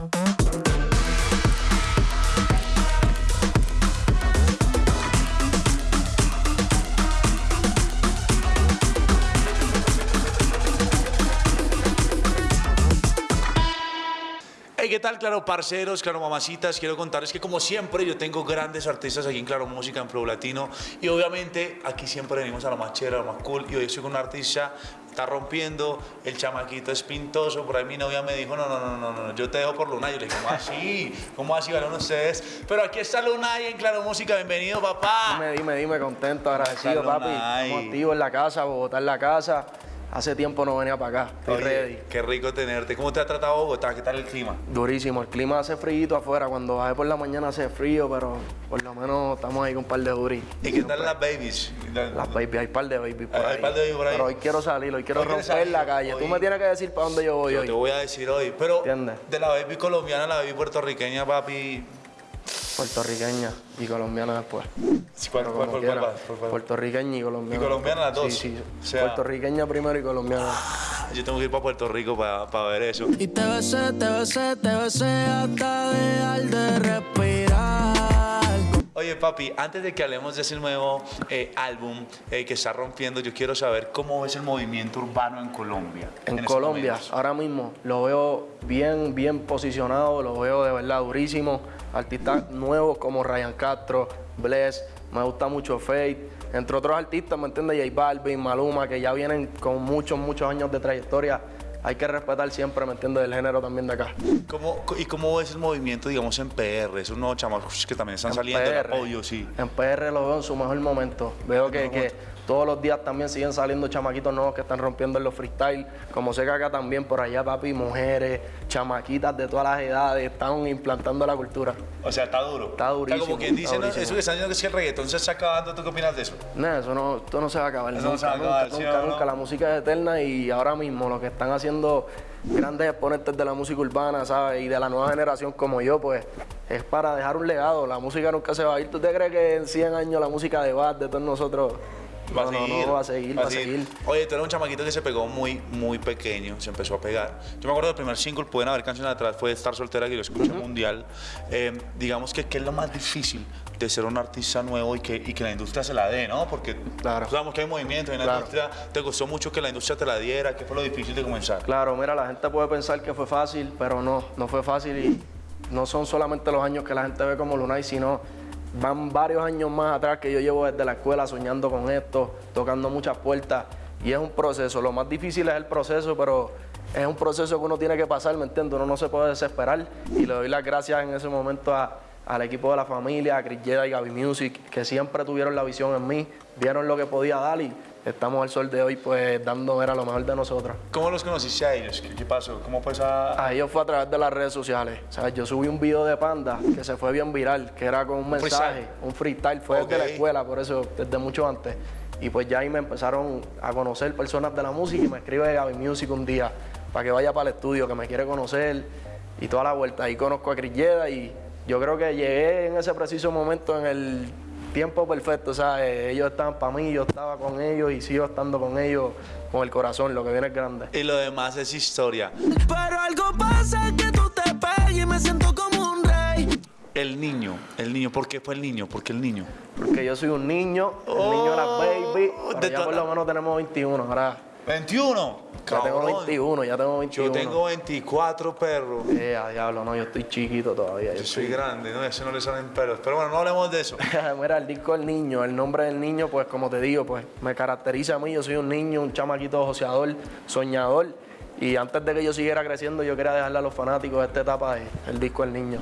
Hey, ¿qué tal, claro, parceros, claro, mamacitas? Quiero contarles que, como siempre, yo tengo grandes artistas aquí en Claro Música, en Flow Latino. Y obviamente, aquí siempre venimos a lo más chévere, a lo más cool. Y hoy estoy con un artista, está rompiendo, el chamaquito es pintoso. Por ahí mi novia me dijo: No, no, no, no, no, yo te dejo por Lunay. Yo le dije: ¿Cómo así? ¿Cómo así van ustedes? Pero aquí está Lunay en Claro Música. Bienvenido, papá. Dime, dime, dime, contento, agradecido, papi. Estamos activos en la casa, Bogotá en la casa. Hace tiempo no venía para acá, estoy Oye, ready. Qué rico tenerte. ¿Cómo te ha tratado Bogotá? ¿Qué tal el clima? Durísimo, el clima hace frío afuera, cuando bajé por la mañana hace frío, pero por lo menos estamos ahí con un par de duris. ¿Y qué tal las babies? Las baby, hay un par de baby por Hay- hay ahí. par de baby por ahí. Pero hoy quiero salir, hoy quiero Hoy romper salir, la calle. Tú me tienes que decir para dónde yo voy Yo hoy. te voy a decir hoy, pero ¿Entiendes? de la baby colombiana a la baby puertorriqueña, papi. Puertorriqueña y colombiana después. ¿Cuál, cuál, cuál, quiera. cuál vas? ¿Cuál, cuál? Puertorriqueña y colombiana. ¿Y colombiana las dos? Sí, sí. O sea- Puertorriqueña primero y colombiana. Yo tengo que ir para Puerto Rico para ver eso. Y te besé, te besé, te besé hasta dejar de. Oye, papi, antes de que hablemos de ese nuevo eh, álbum eh, que está rompiendo, yo quiero saber cómo ves el movimiento urbano en Colombia. En, Colombia, ahora mismo, lo veo bien, bien posicionado, lo veo de verdad durísimo. Artistas nuevos como Ryan Castro, Bless, me gusta mucho Faith, entre otros artistas, ¿me entiendes? J Balvin, Maluma, que ya vienen con muchos, muchos años de trayectoria. Hay que respetar siempre, ¿me entiendes? El género también de acá. ¿Cómo- ¿Y cómo ves el movimiento, digamos, en PR? Esos nuevos chamacos que también están En saliendo, PR. obvio, sí. En PR lo veo en su mejor momento. Veo que, que todos los días también siguen saliendo chamaquitos nuevos que están rompiendo en los freestyle. Como sé que acá también por allá, papi, mujeres, chamaquitas de todas las edades están implantando la cultura. O sea, está duro. Está durísimo, O sea, como quien dice, está ¿no? durísimo. eso que están diciendo que es que el reggaetón se está acabando, ¿tú qué opinas de eso? No, eso no, esto no se va a acabar. Eso no nunca, se va a acabar, nunca, ¿sí nunca, no? nunca. La música es eterna y ahora mismo lo que están haciendo grandes exponentes de la música urbana, ¿sabes? Y de la nueva generación como yo, pues es para dejar un legado. La música nunca se va a ir. ¿Tú te crees que en 100 años la música de Bad, de todos nosotros, Va no, a no, seguir. no, va a seguir, va a seguir. Oye, tú eres un chamaquito que se pegó muy, muy pequeño, se empezó a pegar. Yo me acuerdo del primer single, pueden haber canciones atrás, fue Estar Soltera, que lo escuché mundial. Eh, digamos que, ¿qué es lo más difícil de ser un artista nuevo y que, y que la industria se la dé, ¿no? Porque Claro. sabemos que hay movimiento en la Claro. industria. ¿Te gustó mucho que la industria te la diera? ¿Qué fue lo difícil de comenzar? Claro, mira, la gente puede pensar que fue fácil, pero no, no fue fácil y no son solamente los años que la gente ve como Lunay, sino van varios años más atrás que yo llevo desde la escuela soñando con esto, tocando muchas puertas y es un proceso. Lo más difícil es el proceso, pero es un proceso que uno tiene que pasar, ¿me entiendes? Uno no se puede desesperar y le doy las gracias en ese momento a- al equipo de la familia, a Chris Jeda y Gaby Music, que siempre tuvieron la visión en mí, vieron lo que podía dar y estamos al sol de hoy pues dando ver a lo mejor de nosotros. ¿Cómo los conociste a ellos? ¿Qué, qué pasó? ¿Cómo fue esa...? A ellos fue a través de las redes sociales. O sea, yo subí un video de Panda que se fue bien viral, que era con un mensaje, freestyle? un freestyle, fue desde la escuela, por eso, desde mucho antes. Y pues ya ahí me empezaron a conocer personas de la música y me escribe Gaby Music un día para que vaya para el estudio, que me quiere conocer y toda la vuelta. Ahí conozco a Chris Yeda y yo creo que llegué en ese preciso momento en el tiempo perfecto. O sea, eh, ellos estaban para mí, yo estaba con ellos y sigo estando con ellos con el corazón, lo que viene es grande. Y lo demás es historia. Pero algo pasa que tú te pegas y me siento como un rey. El niño, el niño, ¿por qué fue el niño? ¿Por qué el niño? Porque yo soy un niño, el niño de las baby, Oh, pero de ya por la- lo menos tenemos 21, ahora 21. ya tengo Cabrón. 21, ya tengo 21. Yo tengo 24 perros. Eh, a diablo, no, yo estoy chiquito todavía. Yo soy grande, ¿no? A ese no le salen pelos. Pero bueno, no hablemos de eso. Mira, el disco del niño, el nombre del niño, pues como te digo, pues me caracteriza a mí. Yo soy un niño, un chamaquito joseador, soñador. Y antes de que yo siguiera creciendo, yo quería dejarle a los fanáticos esta etapa de el disco del niño.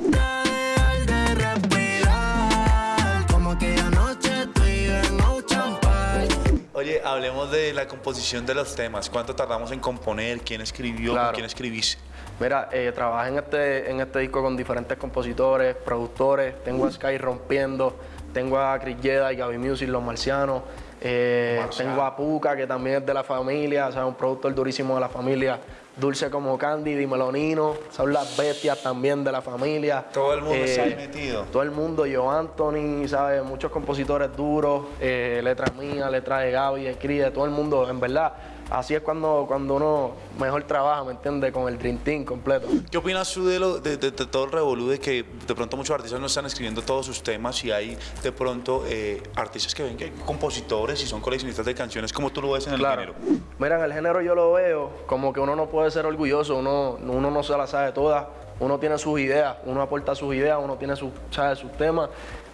Oye, hablemos de la composición de los temas. ¿Cuánto tardamos en componer? ¿Quién escribió? Claro. ¿Con quién escribís? Mira, eh, trabajé en este, en este disco con diferentes compositores, productores. Tengo a Sky Rompiendo, tengo a Chris Jeda y Gaby Music, Los Marcianos. eh, Marciano. tengo a Puka, que también es de la familia, o sea, un productor durísimo de la familia. Dulce como Candy, Dímelo Nino, son las bestias también de la familia. Todo el mundo Eh, está ahí metido. Todo el mundo, yo, Anthony, ¿sabes? Muchos compositores duros, eh, letras mías, letras de Gaby, de todo el mundo. En verdad, así es cuando, cuando uno mejor trabaja, ¿me entiendes? Con el Dream Team completo. ¿Qué opinas tú de, lo, de, de- de todo el revolú de que de pronto muchos artistas no están escribiendo todos sus temas y hay de pronto eh, artistas que ven que hay compositores y son coleccionistas de canciones como tú lo ves en el Claro. género? Mira, en el género yo lo veo como que uno no puede ser orgulloso, uno, uno no se la sabe todas, uno tiene sus ideas, uno aporta sus ideas, uno tiene sus, sabe, sus temas,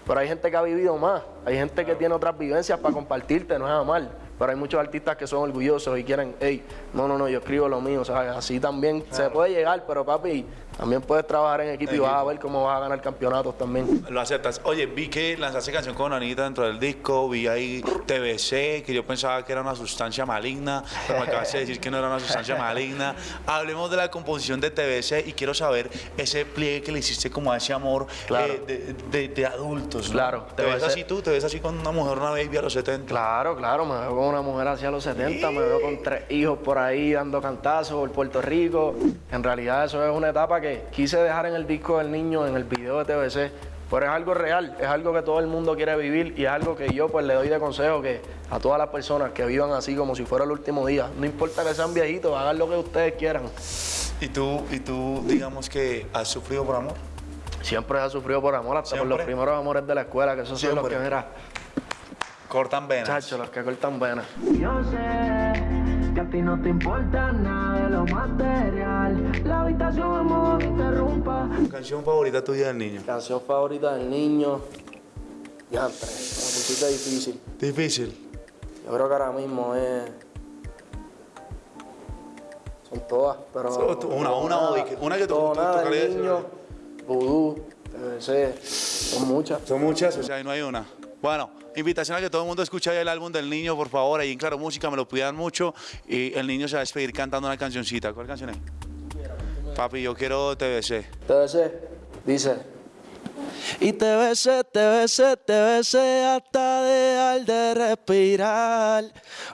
pero hay gente que ha vivido más, hay gente que tiene otras vivencias para compartirte, no es mal. Pero hay muchos artistas que son orgullosos y quieren, hey, no, no, no, yo escribo lo mío, ¿sabes? Así también se puede llegar, pero papi, también puedes trabajar en equipo y vas a ver cómo vas a ganar campeonatos también. Lo aceptas. Oye, vi que lanzaste canción con Anita dentro del disco, vi ahí TBC, que yo pensaba que era una sustancia maligna, pero me acabas de decir que no era una sustancia maligna. Hablemos de la composición de TBC y quiero saber ese pliegue que le hiciste como a ese amor Claro. eh, de, de- de adultos. ¿no? Claro, ¿Te ves así tú? ¿Te ves así con una mujer, una baby a los 70? Claro, claro, me veo con una mujer hacia los 70, me veo con tres hijos por ahí dando cantazos por Puerto Rico. En realidad eso es una etapa que quise dejar en el disco del niño, en el video de TBC, pero es algo real, es algo que todo el mundo quiere vivir y es algo que yo pues le doy de consejo que a todas las personas que vivan así como si fuera el último día, no importa que sean viejitos, hagan lo que ustedes quieran. ¿Y tú, y tú, digamos que has sufrido por amor? Siempre he sufrido por amor, hasta por los Siempre. primeros amores de la escuela, que esos son los Siempre. que, mira, Cortan venas. chacho, los que cortan venas. Yo sé que a ti no te importa nada de lo material. La habitación no interrumpa. Canción favorita tuya del niño. Canción favorita del niño. Ya, pusiste difícil. Difícil. Yo creo que ahora mismo es. Son todas, pero. So, tú- una- una Nada, que- una que tú- tú nada del tocarías, niño, vudú, TBC, son muchas. Son muchas, o sea, ahí no hay una. Bueno, invitación a que todo el mundo escuche el álbum del niño, por favor. Ahí en Claro Música me lo pidan mucho. Y el niño se va a despedir cantando una cancioncita. ¿Cuál canción es? Papi, yo quiero TBC. TBC, dice. Y te besé, te besé, te besé hasta dejar de respirar.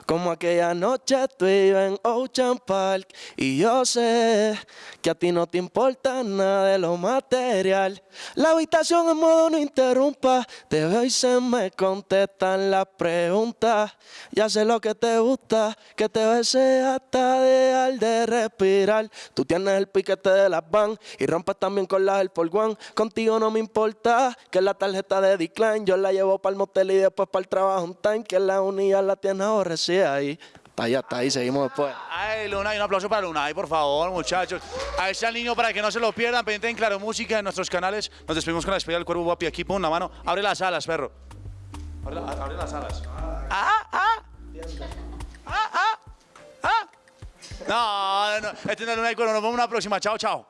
Como aquella noche tú ibas en Ocean Park. Y yo sé que a ti no te importa nada de lo material. La habitación en modo no interrumpa. Te veo y se me contestan las preguntas. Ya sé lo que te gusta, que te besé hasta dejar de respirar. Tú tienes el piquete de las van y rompes también con las del por. Contigo no me importa que la tarjeta de decline yo la llevo para el motel y después para el trabajo un time que la unidad la tienes aborrecida ahí. Está ahí, está ahí, seguimos después. Ay, Luna, y un aplauso para Luna, por favor, muchachos. A ese niño para que no se lo pierdan, pendiente en Claro Música en nuestros canales. Nos despedimos con la despedida del cuervo guapi aquí, pon una mano. Abre las alas, perro. Abre, la- abre las alas. Ah, ah. Ah, ah. Ah. No, no, este no es Luna del cuervo. Nos vemos en una próxima. Chao, chao.